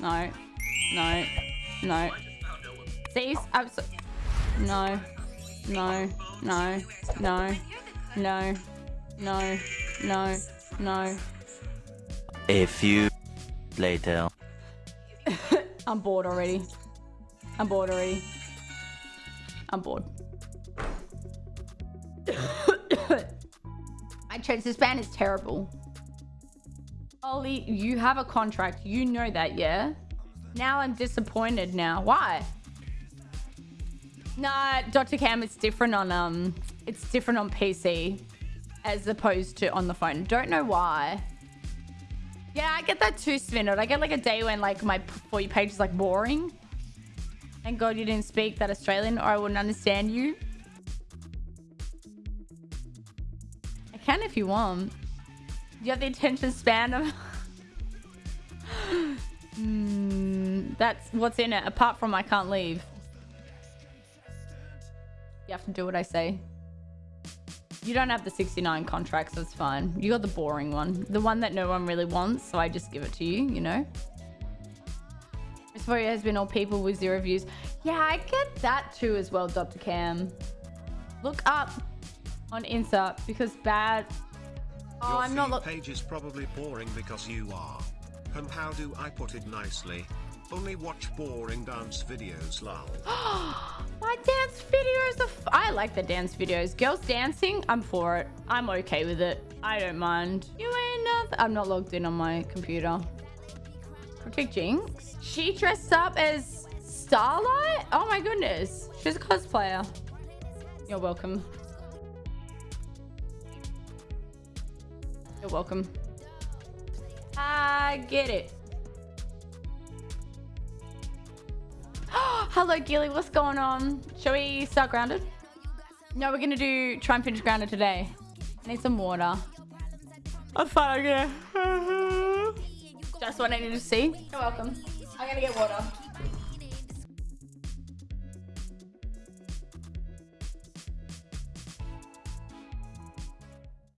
No. No. No. Cease. Abs no. No. No. No. No. No. No. No. A few later. I'm bored already. I'm bored already. I'm bored. My span is terrible. Ollie, you have a contract. You know that, yeah? Now I'm disappointed now. Why? Nah, Dr. Cam, it's different on um it's different on PC as opposed to on the phone. Don't know why. Yeah, I get that too, Svinod. I get like a day when like my for you page is like boring. Thank God you didn't speak that Australian or I wouldn't understand you. I can if you want. You have the attention span of... mm, that's what's in it. Apart from I can't leave. You have to do what I say. You don't have the 69 contracts, that's fine. You got the boring one. The one that no one really wants, so I just give it to you, you know? Photo has been all people with zero views. Yeah, I get that too as well, Dr. Cam. Look up on Insta because bad... Oh, Your I'm not... Look page is probably boring because you are. And how do I put it nicely? Only watch boring dance videos, lol. My dance videos are... F I like the dance videos. Girls dancing, I'm for it. I'm okay with it. I don't mind. You ain't nothing. I'm not logged in on my computer. Protect Jinx? She dressed up as Starlight? Oh my goodness. She's a cosplayer. You're welcome. You're welcome. I get it. Hello, Gilly. What's going on? Shall we start grounded? No, we're gonna do try and finish grounded today. I need some water. I'm fine, okay. Just what I need to see. You're welcome. I'm gonna get water.